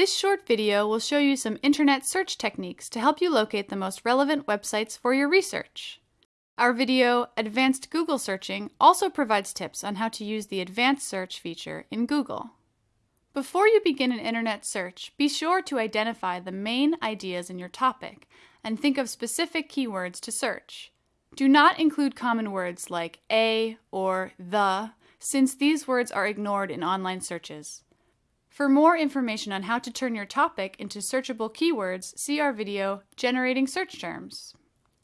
This short video will show you some internet search techniques to help you locate the most relevant websites for your research. Our video, Advanced Google Searching, also provides tips on how to use the Advanced Search feature in Google. Before you begin an internet search, be sure to identify the main ideas in your topic and think of specific keywords to search. Do not include common words like a or the, since these words are ignored in online searches. For more information on how to turn your topic into searchable keywords, see our video, Generating Search Terms.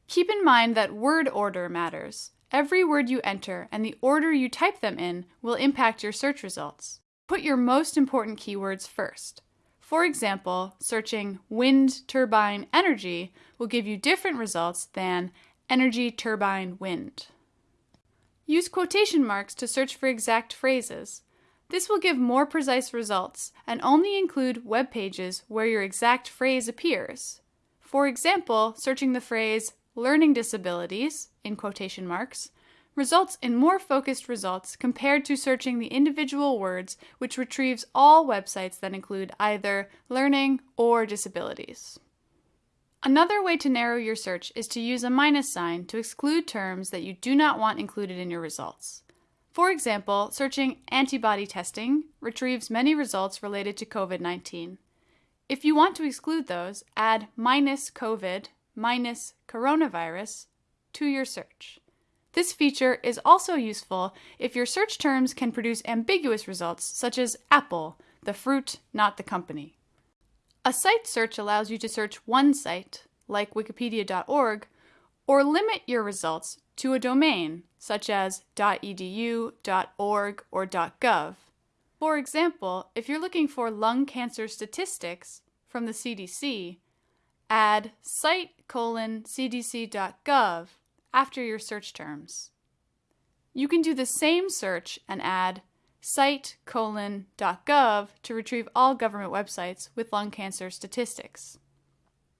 Keep in mind that word order matters. Every word you enter and the order you type them in will impact your search results. Put your most important keywords first. For example, searching wind turbine energy will give you different results than energy turbine wind. Use quotation marks to search for exact phrases. This will give more precise results and only include web pages where your exact phrase appears. For example, searching the phrase learning disabilities in quotation marks results in more focused results compared to searching the individual words, which retrieves all websites that include either learning or disabilities. Another way to narrow your search is to use a minus sign to exclude terms that you do not want included in your results. For example, searching antibody testing retrieves many results related to COVID-19. If you want to exclude those, add minus COVID minus coronavirus to your search. This feature is also useful if your search terms can produce ambiguous results, such as apple, the fruit, not the company. A site search allows you to search one site, like wikipedia.org, or limit your results to a domain, such as .edu, .org, or .gov. For example, if you're looking for lung cancer statistics from the CDC, add site colon cdc.gov after your search terms. You can do the same search and add site colon.gov to retrieve all government websites with lung cancer statistics.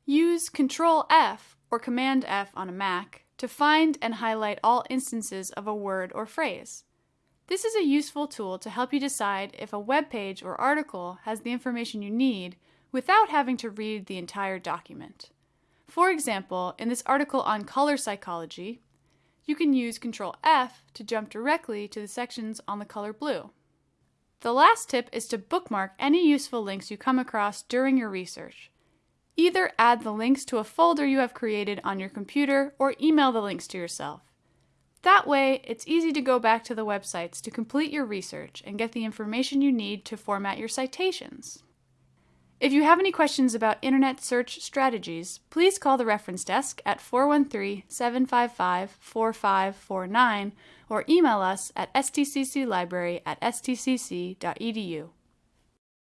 Use Control F or Command F on a Mac to find and highlight all instances of a word or phrase. This is a useful tool to help you decide if a web page or article has the information you need without having to read the entire document. For example, in this article on color psychology, you can use Control F to jump directly to the sections on the color blue. The last tip is to bookmark any useful links you come across during your research. Either add the links to a folder you have created on your computer or email the links to yourself. That way, it's easy to go back to the websites to complete your research and get the information you need to format your citations. If you have any questions about Internet search strategies, please call the reference desk at 413-755-4549 or email us at stcclibrary at stcc.edu.